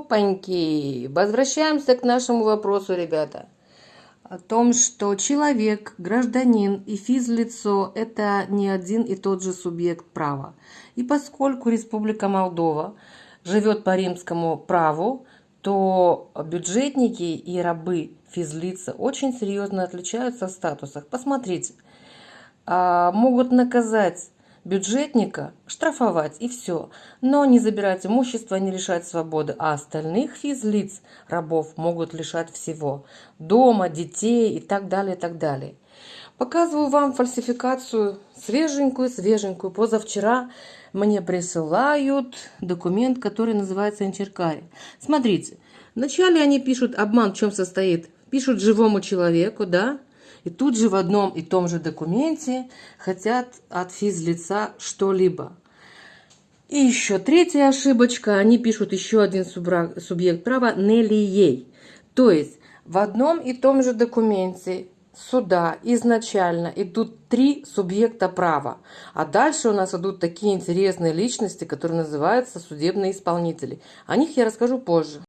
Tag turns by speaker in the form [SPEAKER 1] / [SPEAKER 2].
[SPEAKER 1] Опаньки! Возвращаемся к нашему вопросу, ребята. О том, что человек, гражданин и физлицо – это не один и тот же субъект права. И поскольку Республика Молдова живет по римскому праву, то бюджетники и рабы физлица очень серьезно отличаются в статусах. Посмотрите, а, могут наказать бюджетника штрафовать и все, но не забирать имущество, не лишать свободы, а остальных физлиц, рабов, могут лишать всего, дома, детей и так далее, и так далее. Показываю вам фальсификацию свеженькую, свеженькую. Позавчера мне присылают документ, который называется Инчеркари. Смотрите, вначале они пишут обман, в чем состоит. Пишут живому человеку, да, и тут же в одном и том же документе хотят от физлица что-либо. И еще третья ошибочка. Они пишут еще один субъект права не ей. То есть в одном и том же документе суда изначально идут три субъекта права. А дальше у нас идут такие интересные личности, которые называются судебные исполнители. О них я расскажу позже.